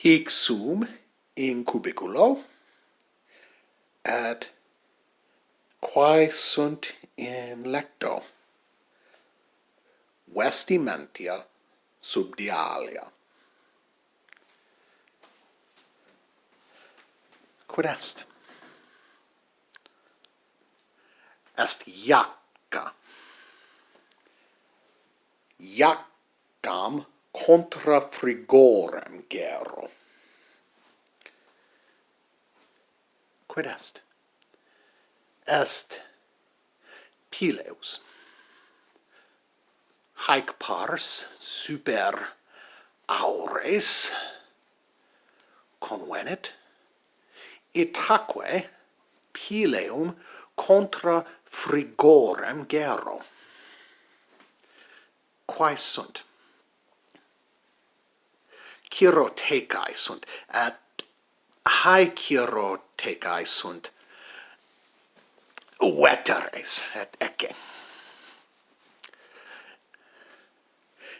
hic sum in cubiculo ad quae sunt in lecto vestimentia subdialia. Quid est? Est iacca. Iaccam contra frigorem gero. Quid est? Est pileus. Haec pars super aures convenit, itaque pileum contra frigorem gero. Quae sunt? chirotecae sunt, et hae chirotecae sunt veteres, et ecce.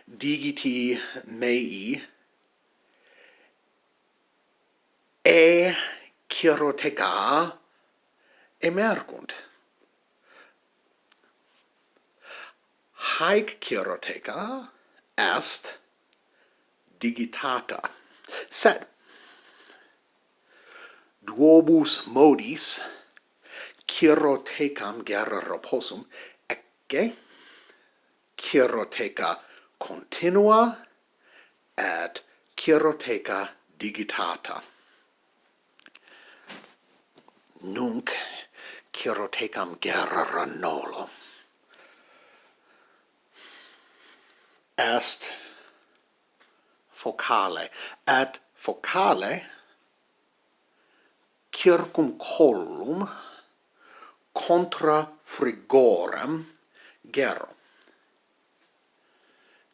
Digiti mei e chiroteca emergunt. Haec chiroteca est digitata. Sed duobus modis chirotecam gerra reposum ecce chiroteca continua et chiroteca digitata. Nunc chirotecam gerra nolo. Est focale, ad focale circum collum contra frigorem gero.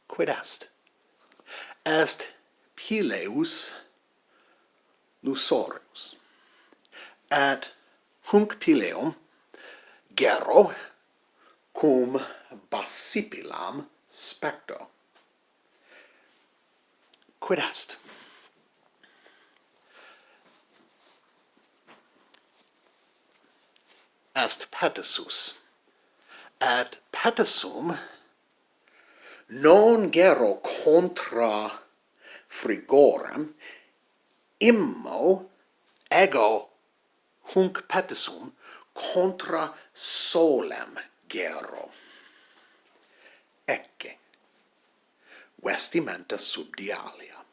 Quid est? Est pileus lusorius. et hunc pileum gero cum basipilam specto quid est? Est patissus. Et patissum non gero contra frigorem immo ego hunc patissum contra solem gero. vestimenta subdialia.